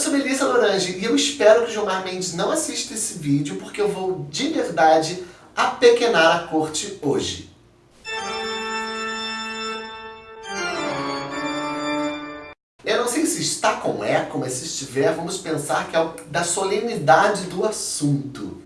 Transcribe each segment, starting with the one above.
sou Melissa Lorange e eu espero que o Gilmar Mendes não assista esse vídeo porque eu vou, de verdade, apequenar a corte hoje. Eu não sei se está com eco, mas se estiver, vamos pensar que é da solenidade do assunto.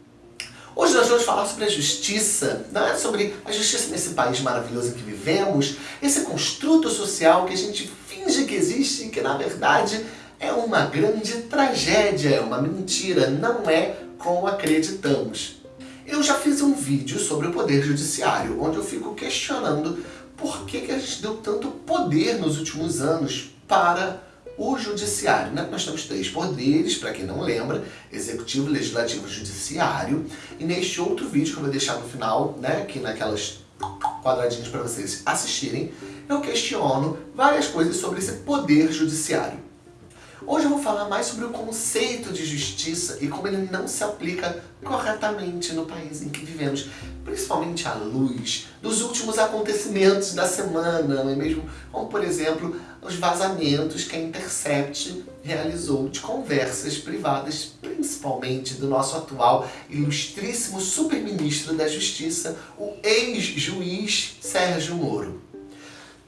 Hoje nós vamos falar sobre a justiça, né? sobre a justiça nesse país maravilhoso em que vivemos, esse construto social que a gente finge que existe e que na verdade é uma grande tragédia, é uma mentira, não é como acreditamos. Eu já fiz um vídeo sobre o Poder Judiciário, onde eu fico questionando por que, que a gente deu tanto poder nos últimos anos para o Judiciário. Né? Nós temos três poderes, para quem não lembra, Executivo, Legislativo e Judiciário. E neste outro vídeo que eu vou deixar no final, né, aqui naquelas quadradinhos para vocês assistirem, eu questiono várias coisas sobre esse Poder Judiciário. Hoje eu vou falar mais sobre o conceito de justiça e como ele não se aplica corretamente no país em que vivemos, principalmente à luz dos últimos acontecimentos da semana, não é mesmo? Como, por exemplo, os vazamentos que a Intercept realizou de conversas privadas, principalmente do nosso atual ilustríssimo superministro da Justiça, o ex-juiz Sérgio Moro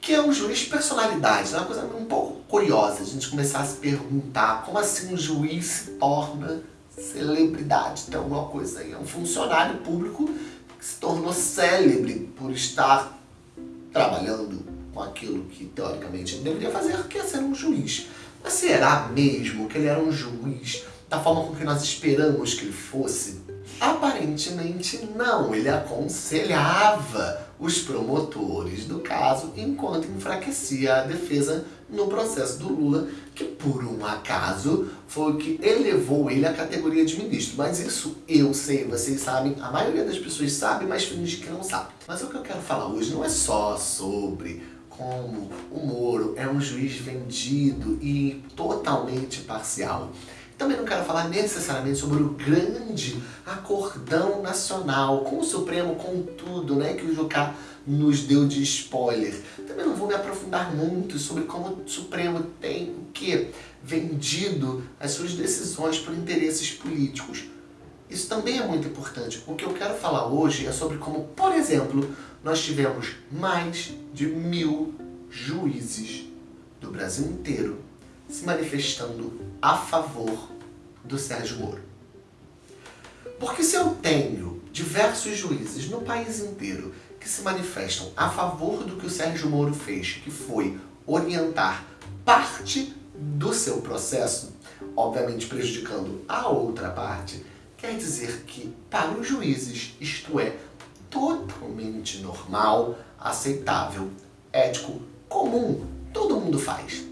que é um juiz personalidade. É uma coisa um pouco curiosa a gente começar a se perguntar como assim um juiz se torna celebridade. Então, uma coisa aí, é um funcionário público que se tornou célebre por estar trabalhando com aquilo que teoricamente ele deveria fazer, que é ser um juiz. Mas será mesmo que ele era um juiz da forma com que nós esperamos que ele fosse? Aparentemente não, ele aconselhava os promotores do caso enquanto enfraquecia a defesa no processo do Lula, que por um acaso foi o que elevou ele à categoria de ministro. Mas isso eu sei, vocês sabem, a maioria das pessoas sabe, mas finge que não sabe. Mas o que eu quero falar hoje não é só sobre como o Moro é um juiz vendido e totalmente parcial. Também não quero falar necessariamente sobre o grande acordão nacional com o Supremo, com tudo né, que o Jucá nos deu de spoiler. Também não vou me aprofundar muito sobre como o Supremo tem o que? Vendido as suas decisões por interesses políticos. Isso também é muito importante. O que eu quero falar hoje é sobre como, por exemplo, nós tivemos mais de mil juízes do Brasil inteiro se manifestando a favor do Sérgio Moro. Porque se eu tenho diversos juízes no país inteiro que se manifestam a favor do que o Sérgio Moro fez, que foi orientar parte do seu processo, obviamente prejudicando a outra parte, quer dizer que para os juízes isto é totalmente normal, aceitável, ético, comum, todo mundo faz.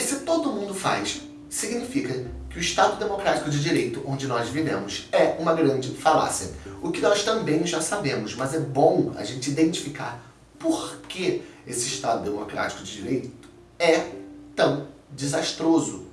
E se todo mundo faz, significa que o Estado Democrático de Direito onde nós vivemos é uma grande falácia. O que nós também já sabemos, mas é bom a gente identificar por que esse Estado Democrático de Direito é tão desastroso.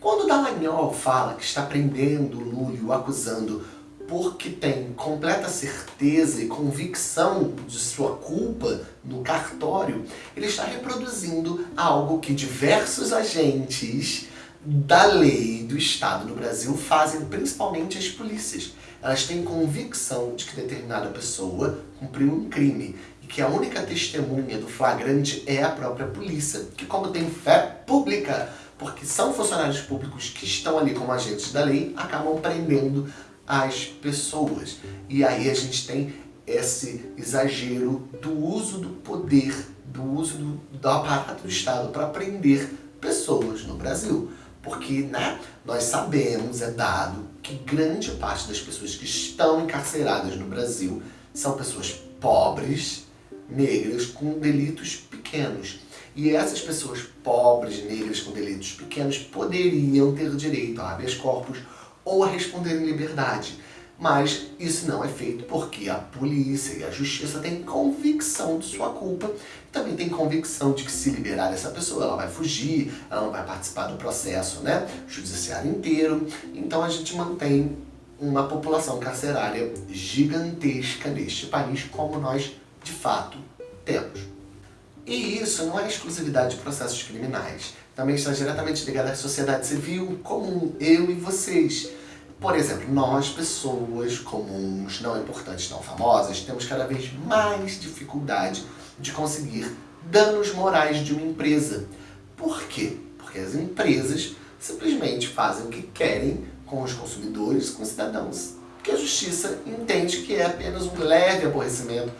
Quando Dallagnol fala que está prendendo Lula e o acusando porque tem completa certeza e convicção de sua culpa no cartório, ele está reproduzindo algo que diversos agentes da lei do Estado no Brasil fazem principalmente as polícias. Elas têm convicção de que determinada pessoa cumpriu um crime e que a única testemunha do flagrante é a própria polícia, que como tem fé pública, porque são funcionários públicos que estão ali como agentes da lei, acabam prendendo as pessoas. E aí a gente tem esse exagero do uso do poder, do uso do, do aparato do Estado para prender pessoas no Brasil. Porque né, nós sabemos, é dado, que grande parte das pessoas que estão encarceradas no Brasil são pessoas pobres, negras, com delitos pequenos. E essas pessoas pobres, negras, com delitos pequenos, poderiam ter direito a habeas corpus ou a responder em liberdade. Mas isso não é feito porque a polícia e a justiça têm convicção de sua culpa. Também tem convicção de que se liberar essa pessoa, ela vai fugir, ela não vai participar do processo né, judiciário inteiro. Então a gente mantém uma população carcerária gigantesca neste país, como nós de fato temos. E isso não é exclusividade de processos criminais. também está diretamente ligada à sociedade civil comum, eu e vocês. Por exemplo, nós, pessoas comuns, não importantes, não famosas, temos cada vez mais dificuldade de conseguir danos morais de uma empresa. Por quê? Porque as empresas simplesmente fazem o que querem com os consumidores, com os cidadãos. Que a justiça entende que é apenas um leve aborrecimento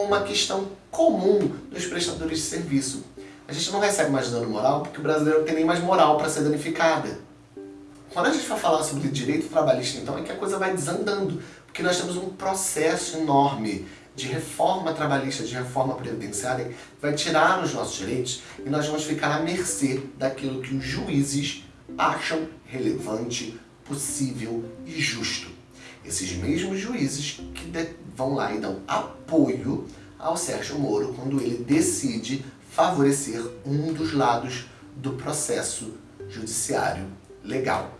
uma questão comum dos prestadores de serviço. A gente não recebe mais dano moral porque o brasileiro não tem nem mais moral para ser danificada. Quando a gente vai falar sobre direito trabalhista, então, é que a coisa vai desandando, porque nós temos um processo enorme de reforma trabalhista, de reforma previdenciária, que vai tirar os nossos direitos e nós vamos ficar à mercê daquilo que os juízes acham relevante, possível e justo. Esses mesmos juízes que vão lá e dão apoio ao Sérgio Moro quando ele decide favorecer um dos lados do processo judiciário legal.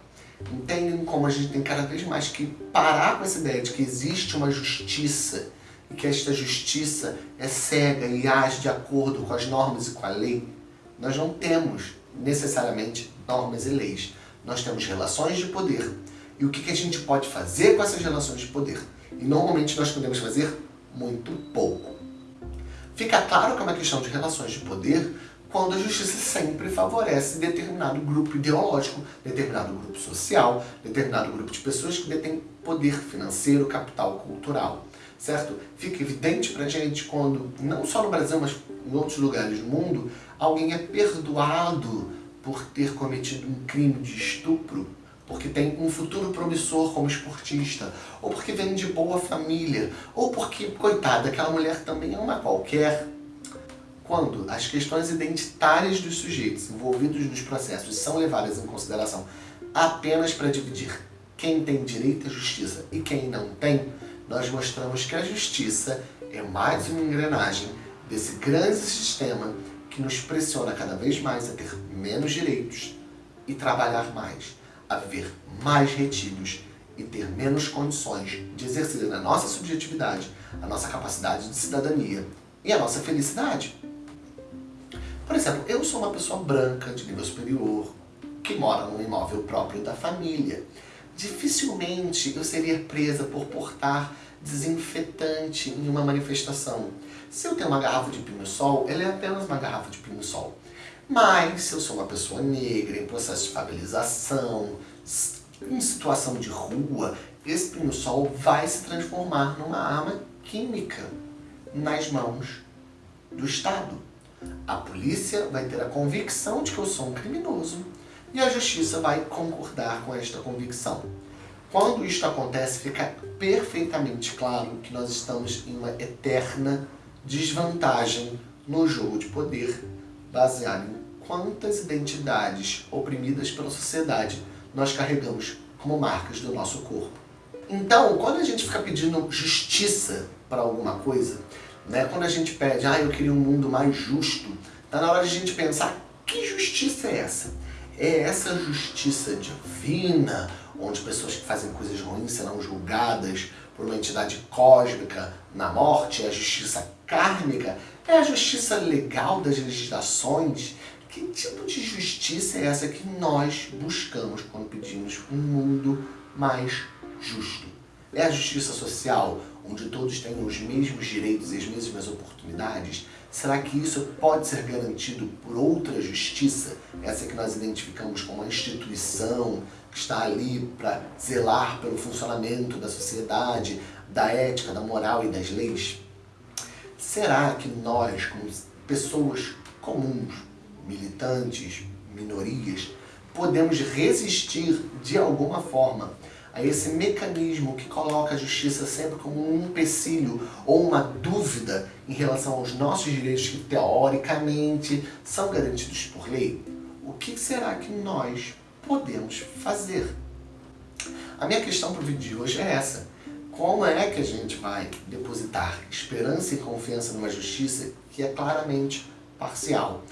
Entendem como a gente tem cada vez mais que parar com essa ideia de que existe uma justiça e que esta justiça é cega e age de acordo com as normas e com a lei? Nós não temos necessariamente normas e leis. Nós temos relações de poder. E o que a gente pode fazer com essas relações de poder? E normalmente nós podemos fazer muito pouco. Fica claro que é uma questão de relações de poder quando a justiça sempre favorece determinado grupo ideológico, determinado grupo social, determinado grupo de pessoas que detêm poder financeiro, capital cultural, certo? Fica evidente pra gente quando, não só no Brasil, mas em outros lugares do mundo, alguém é perdoado por ter cometido um crime de estupro, porque tem um futuro promissor como esportista, ou porque vem de boa família, ou porque, coitada, aquela mulher também é uma qualquer, quando as questões identitárias dos sujeitos envolvidos nos processos são levadas em consideração apenas para dividir quem tem direito à justiça e quem não tem, nós mostramos que a justiça é mais uma engrenagem desse grande sistema que nos pressiona cada vez mais a ter menos direitos e trabalhar mais, a viver mais retidos e ter menos condições de exercer a nossa subjetividade, a nossa capacidade de cidadania e a nossa felicidade. Por exemplo, eu sou uma pessoa branca, de nível superior, que mora num imóvel próprio da família. Dificilmente eu seria presa por portar desinfetante em uma manifestação. Se eu tenho uma garrafa de pinho-sol, ela é apenas uma garrafa de pinho-sol. Mas se eu sou uma pessoa negra, em processo de favelização, em situação de rua, esse pinho-sol vai se transformar numa arma química nas mãos do Estado. A polícia vai ter a convicção de que eu sou um criminoso e a justiça vai concordar com esta convicção. Quando isto acontece, fica perfeitamente claro que nós estamos em uma eterna desvantagem no jogo de poder, baseado em quantas identidades oprimidas pela sociedade nós carregamos como marcas do nosso corpo. Então, quando a gente fica pedindo justiça para alguma coisa, né? Quando a gente pede, ah, eu queria um mundo mais justo, tá na hora de a gente pensar, que justiça é essa? É essa justiça divina, onde pessoas que fazem coisas ruins serão julgadas por uma entidade cósmica na morte, é a justiça kármica, é a justiça legal das legislações. Que tipo de justiça é essa que nós buscamos quando pedimos um mundo mais justo? É a justiça social, onde todos têm os mesmos direitos e as mesmas oportunidades? Será que isso pode ser garantido por outra justiça? Essa que nós identificamos como uma instituição que está ali para zelar pelo funcionamento da sociedade, da ética, da moral e das leis? Será que nós, como pessoas comuns, militantes, minorias, podemos resistir de alguma forma a esse mecanismo que coloca a justiça sempre como um empecilho ou uma dúvida em relação aos nossos direitos que teoricamente são garantidos por lei, o que será que nós podemos fazer? A minha questão para o vídeo de hoje é essa. Como é que a gente vai depositar esperança e confiança numa justiça que é claramente parcial?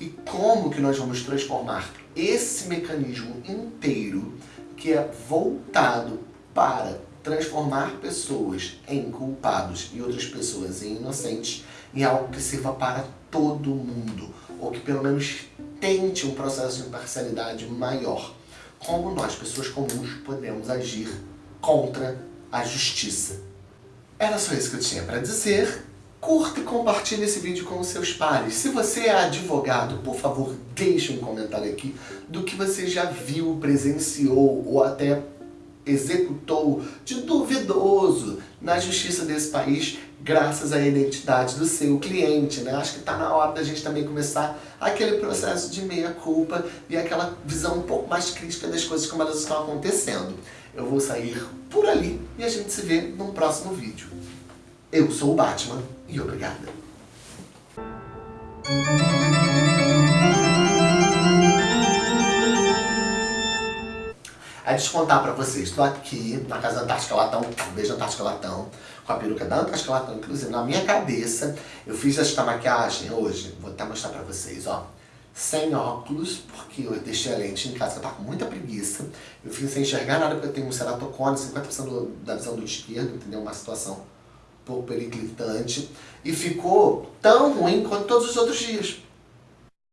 E como que nós vamos transformar esse mecanismo inteiro que é voltado para transformar pessoas em culpados e outras pessoas em inocentes em algo que sirva para todo mundo. ou que pelo menos tente um processo de imparcialidade maior. Como nós, pessoas comuns, podemos agir contra a justiça. Era só isso que eu tinha para dizer. Curta e compartilhe esse vídeo com os seus pares. Se você é advogado, por favor, deixe um comentário aqui do que você já viu, presenciou ou até executou de duvidoso na justiça desse país graças à identidade do seu cliente, né? Acho que está na hora da gente também começar aquele processo de meia-culpa e aquela visão um pouco mais crítica das coisas como elas estão acontecendo. Eu vou sair por ali e a gente se vê num próximo vídeo. Eu sou o Batman e obrigada. É descontar pra vocês, estou aqui na casa Antártica Latão, um beijo Antártica Latão, com a peruca da Antártica Latão, inclusive na minha cabeça. Eu fiz esta maquiagem hoje, vou até mostrar pra vocês, ó. Sem óculos, porque eu deixei a lente em casa, eu tava com muita preguiça. Eu fiz sem enxergar nada, porque eu tenho um ceratocone, 50% da visão do esquerdo, entendeu? Uma situação um pouco periclitante. E ficou tão ruim quanto todos os outros dias.